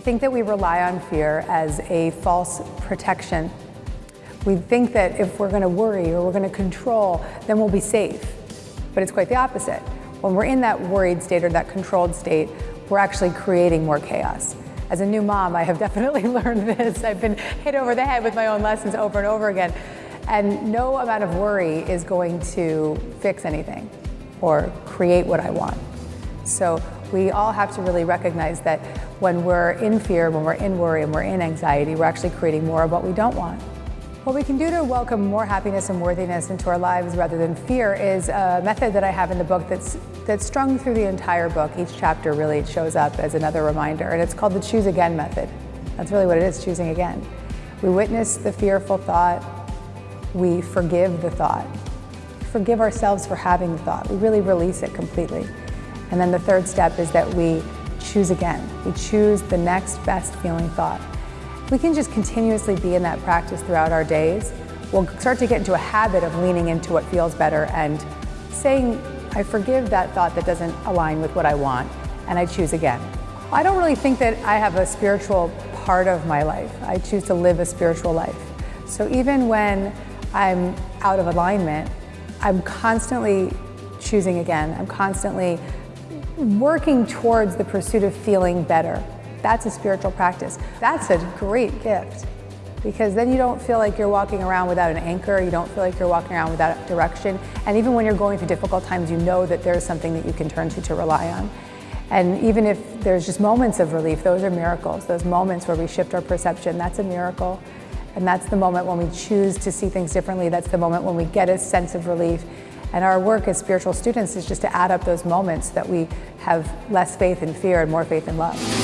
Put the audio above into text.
I think that we rely on fear as a false protection. We think that if we're going to worry or we're going to control, then we'll be safe. But it's quite the opposite. When we're in that worried state or that controlled state, we're actually creating more chaos. As a new mom, I have definitely learned this. I've been hit over the head with my own lessons over and over again. And no amount of worry is going to fix anything or create what I want. So we all have to really recognize that when we're in fear, when we're in worry, and we're in anxiety, we're actually creating more of what we don't want. What we can do to welcome more happiness and worthiness into our lives rather than fear is a method that I have in the book that's, that's strung through the entire book. Each chapter really shows up as another reminder, and it's called the Choose Again method. That's really what it is, choosing again. We witness the fearful thought, we forgive the thought. Forgive ourselves for having the thought. We really release it completely. And then the third step is that we choose again. We choose the next best feeling thought. We can just continuously be in that practice throughout our days. We'll start to get into a habit of leaning into what feels better and saying, I forgive that thought that doesn't align with what I want, and I choose again. I don't really think that I have a spiritual part of my life. I choose to live a spiritual life. So even when I'm out of alignment, I'm constantly choosing again. I'm constantly working towards the pursuit of feeling better. That's a spiritual practice. That's a great gift because then you don't feel like you're walking around without an anchor, you don't feel like you're walking around without direction, and even when you're going through difficult times, you know that there's something that you can turn to to rely on. And even if there's just moments of relief, those are miracles. Those moments where we shift our perception, that's a miracle. And that's the moment when we choose to see things differently. That's the moment when we get a sense of relief. And our work as spiritual students is just to add up those moments that we have less faith and fear and more faith and love.